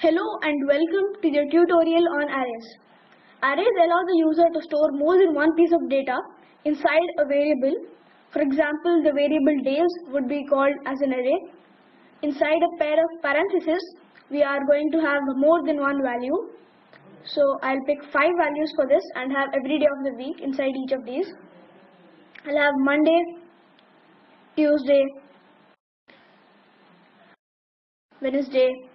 Hello and welcome to the tutorial on arrays. Arrays allow the user to store more than one piece of data inside a variable. For example, the variable days would be called as an array. Inside a pair of parentheses, we are going to have more than one value. So I'll pick five values for this and have every day of the week inside each of these. I'll have Monday, Tuesday, Wednesday,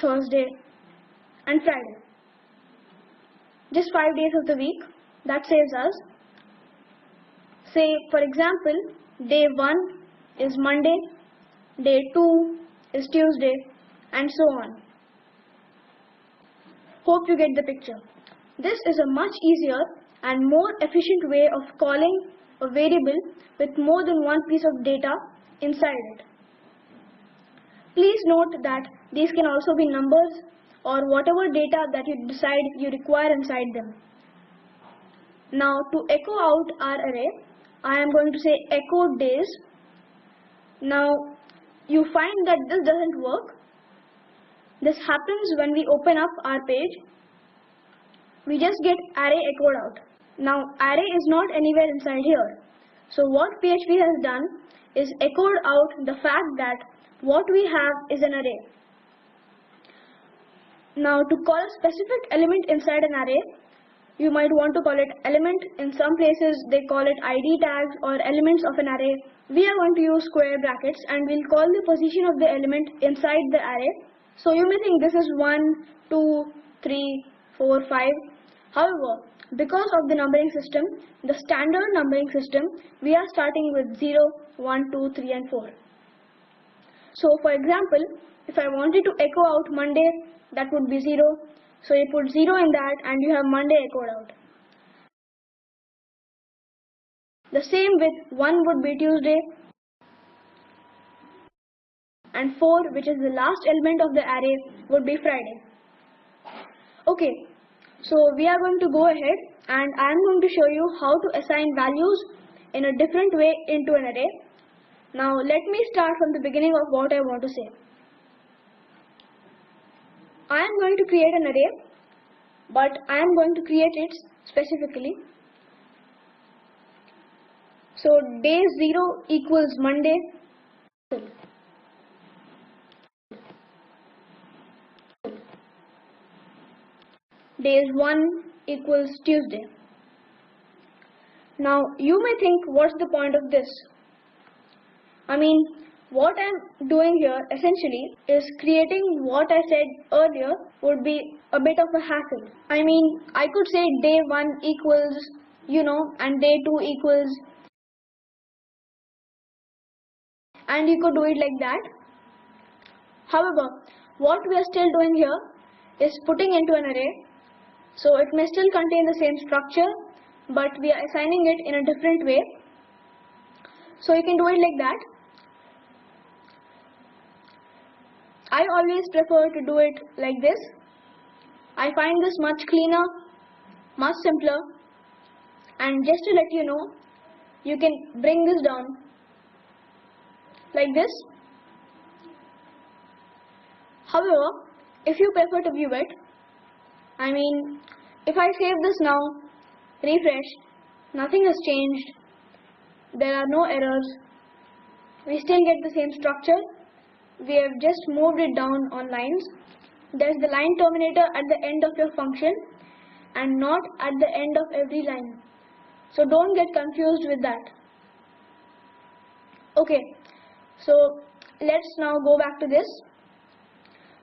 Thursday and Friday. Just 5 days of the week. That saves us. Say for example, day 1 is Monday, day 2 is Tuesday and so on. Hope you get the picture. This is a much easier and more efficient way of calling a variable with more than one piece of data inside it. Please note that these can also be numbers or whatever data that you decide you require inside them. Now to echo out our array, I am going to say echo days. Now you find that this doesn't work. This happens when we open up our page. We just get array echoed out. Now array is not anywhere inside here. So what PHP has done is echoed out the fact that what we have is an array. Now to call a specific element inside an array, you might want to call it element. In some places they call it ID tags or elements of an array. We are going to use square brackets and we'll call the position of the element inside the array. So you may think this is 1, 2, 3, 4, 5. However, because of the numbering system, the standard numbering system, we are starting with 0, 1, 2, 3 and 4. So for example, if I wanted to echo out Monday, that would be 0. So you put 0 in that and you have Monday echoed out. The same with 1 would be Tuesday and 4 which is the last element of the array would be Friday. Okay, so we are going to go ahead and I am going to show you how to assign values in a different way into an array. Now let me start from the beginning of what I want to say. I am going to create an array but I am going to create it specifically. So day 0 equals Monday. Days 1 equals Tuesday. Now you may think what's the point of this? I mean what I'm doing here essentially is creating what I said earlier would be a bit of a hassle. I mean, I could say day 1 equals, you know, and day 2 equals, and you could do it like that. However, what we are still doing here is putting into an array, so it may still contain the same structure, but we are assigning it in a different way. So you can do it like that. I always prefer to do it like this. I find this much cleaner, much simpler and just to let you know, you can bring this down like this. However, if you prefer to view it, I mean, if I save this now, refresh, nothing has changed, there are no errors, we still get the same structure we have just moved it down on lines. There is the line terminator at the end of your function and not at the end of every line. So don't get confused with that. Okay, so let's now go back to this.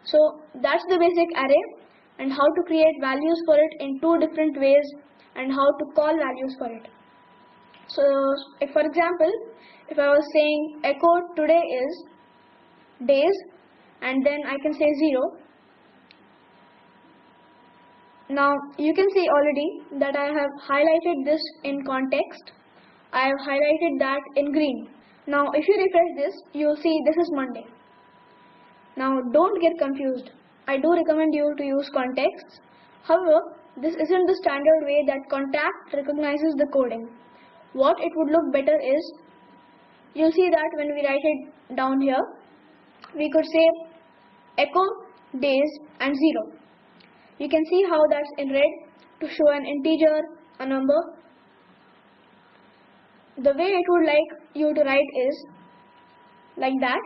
So that's the basic array and how to create values for it in two different ways and how to call values for it. So for example, if I was saying echo today is days and then I can say 0. Now you can see already that I have highlighted this in ConTEXT. I have highlighted that in green. Now if you refresh this, you will see this is Monday. Now don't get confused. I do recommend you to use ConTEXT. However, this isn't the standard way that ConTEXT recognizes the coding. What it would look better is, you'll see that when we write it down here, we could say echo days and 0. You can see how that's in red to show an integer, a number. The way it would like you to write is like that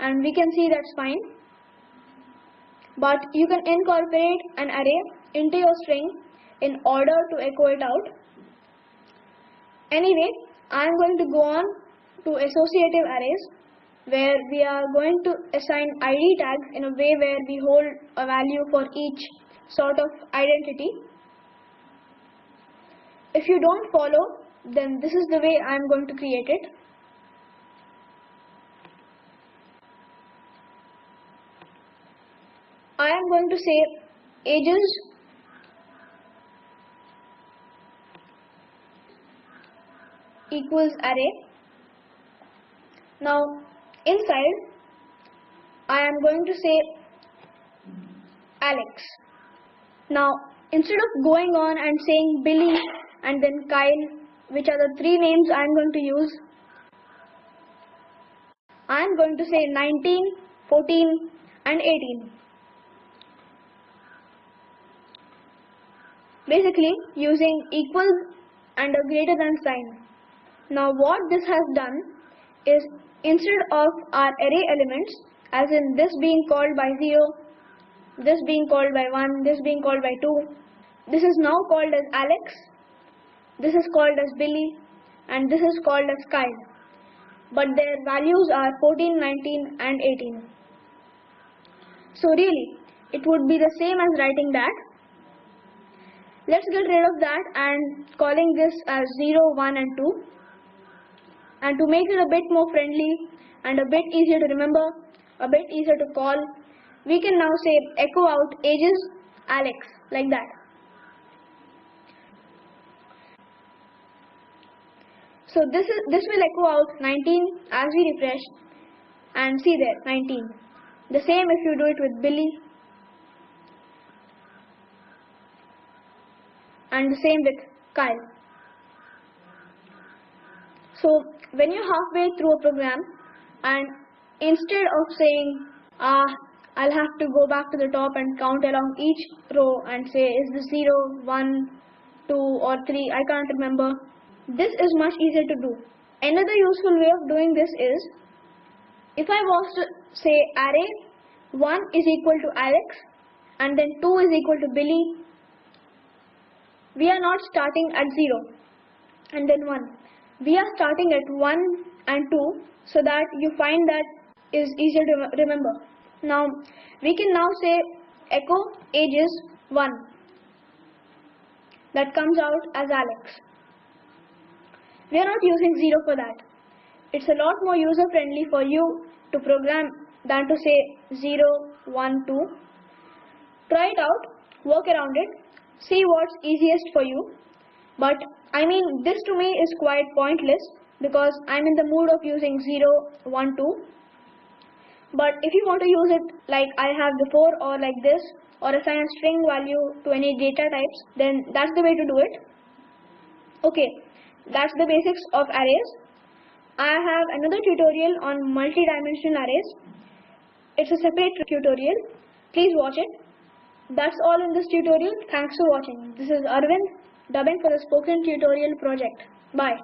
and we can see that's fine. But you can incorporate an array into your string in order to echo it out. Anyway, I am going to go on to associative arrays where we are going to assign ID tags in a way where we hold a value for each sort of identity. If you don't follow, then this is the way I am going to create it. I am going to say ages equals array. Now inside I am going to say Alex. Now instead of going on and saying Billy and then Kyle which are the three names I am going to use I am going to say 19, 14 and 18. Basically using equals and a greater than sign. Now what this has done is instead of our array elements as in this being called by 0, this being called by 1, this being called by 2, this is now called as Alex, this is called as Billy and this is called as Kyle. But their values are 14, 19 and 18. So really, it would be the same as writing that. Let's get rid of that and calling this as 0, 1 and 2 and to make it a bit more friendly and a bit easier to remember, a bit easier to call, we can now say echo out ages Alex like that. So this is this will echo out 19 as we refresh and see there 19. The same if you do it with Billy and the same with Kyle. So when you're halfway through a program and instead of saying ah I'll have to go back to the top and count along each row and say is this 0, 1, 2 or 3 I can't remember. This is much easier to do. Another useful way of doing this is if I was to say array 1 is equal to Alex and then 2 is equal to Billy we are not starting at 0 and then 1 we are starting at 1 and 2 so that you find that is easier to remember. Now we can now say echo age is 1 that comes out as Alex. We are not using 0 for that. It's a lot more user friendly for you to program than to say 0, 1, 2. Try it out, work around it, see what's easiest for you. But I mean, this to me is quite pointless because I'm in the mood of using 0, 1, 2. But if you want to use it like I have before or like this or assign a string value to any data types, then that's the way to do it. Okay, that's the basics of arrays. I have another tutorial on multi-dimensional arrays. It's a separate tutorial. Please watch it. That's all in this tutorial. Thanks for watching. This is Arvind dubbing for the spoken tutorial project. Bye.